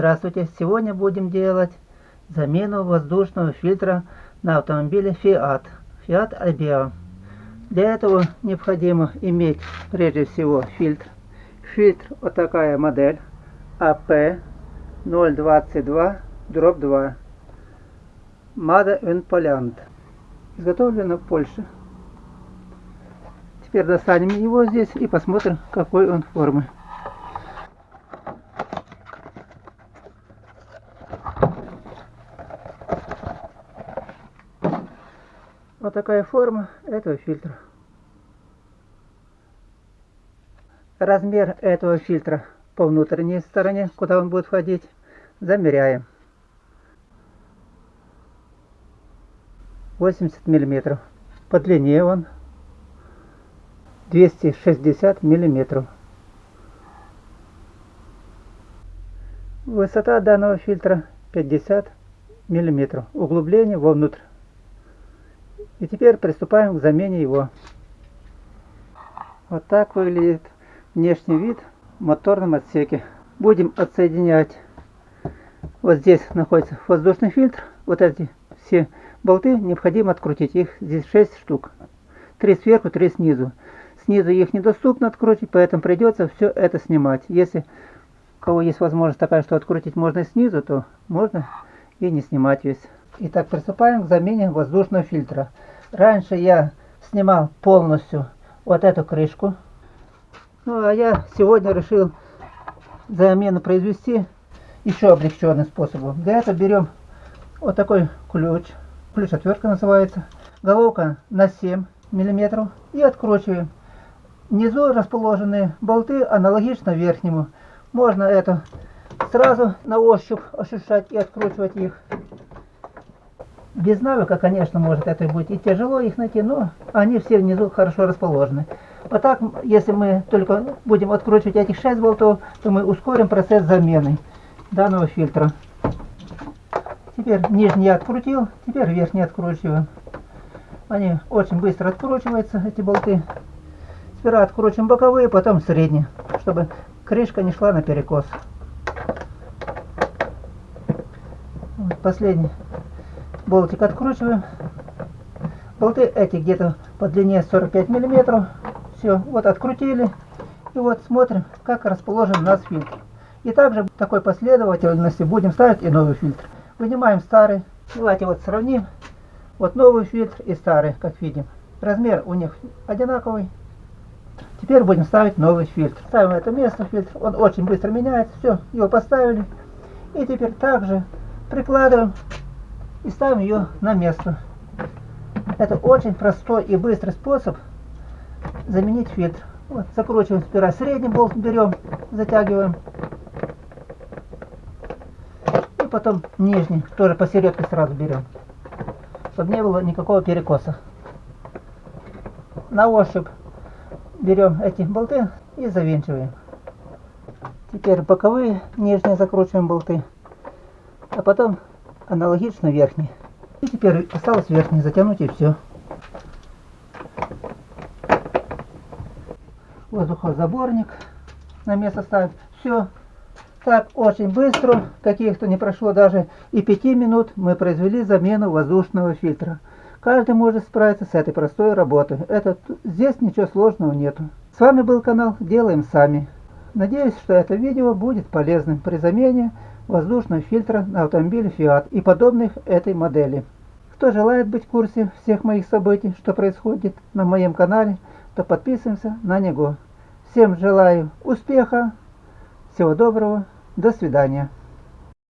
Здравствуйте! Сегодня будем делать замену воздушного фильтра на автомобиле Fiat, Fiat Albea. Для этого необходимо иметь прежде всего фильтр. Фильтр вот такая модель AP 022 дробь 2 Made in Poland. Изготовлено в Польше. Теперь достанем его здесь и посмотрим какой он формы. Вот такая форма этого фильтра. Размер этого фильтра по внутренней стороне, куда он будет входить, замеряем. 80 миллиметров. По длине он 260 миллиметров. Высота данного фильтра 50 миллиметров. Углубление вовнутрь. И теперь приступаем к замене его. Вот так выглядит внешний вид в моторном отсеке. Будем отсоединять. Вот здесь находится воздушный фильтр. Вот эти все болты необходимо открутить. Их здесь 6 штук. Три сверху, три снизу. Снизу их недоступно открутить, поэтому придется все это снимать. Если у кого есть возможность такая, что открутить можно снизу, то можно и не снимать весь. Итак, приступаем к замене воздушного фильтра. Раньше я снимал полностью вот эту крышку. Ну, а я сегодня решил замену произвести еще облегченным способом. Для этого берем вот такой ключ. Ключ отвертка называется. Головка на 7 миллиметров. И откручиваем. Внизу расположены болты аналогично верхнему. Можно это сразу на ощупь ощущать и откручивать их. Без навыка, конечно, может это быть и тяжело их найти, но они все внизу хорошо расположены. Вот так, если мы только будем откручивать этих 6 болтов, то мы ускорим процесс замены данного фильтра. Теперь нижний я открутил, теперь верхний откручиваем. Они очень быстро откручиваются, эти болты. Сперва откручиваем боковые, потом средние, чтобы крышка не шла наперекос. Вот последний болтик откручиваем. Болты эти где-то по длине 45 миллиметров. Все, вот открутили. И вот смотрим, как расположен у нас фильтр. И также в такой последовательности будем ставить и новый фильтр. Вынимаем старый. Давайте вот сравним. Вот новый фильтр и старый, как видим. Размер у них одинаковый. Теперь будем ставить новый фильтр. Ставим это место фильтр. Он очень быстро меняется. Все, его поставили. И теперь также прикладываем и ставим ее на место. Это очень простой и быстрый способ заменить фильтр. Вот, закручиваем сперва средний болт, берем, затягиваем. И потом нижний, тоже посередке сразу берем, чтобы не было никакого перекоса. На ощупь берем эти болты и завинчиваем. Теперь боковые нижние закручиваем болты, а потом аналогично верхний. И теперь осталось верхний затянуть и все. Воздухозаборник на место ставить. Все. Так, очень быстро, каких-то не прошло даже и 5 минут, мы произвели замену воздушного фильтра. Каждый может справиться с этой простой работой. Это, здесь ничего сложного нету. С вами был канал Делаем Сами. Надеюсь, что это видео будет полезным при замене воздушного фильтра на автомобиле Fiat и подобных этой модели. Кто желает быть в курсе всех моих событий, что происходит на моем канале, то подписываемся на него. Всем желаю успеха, всего доброго, до свидания.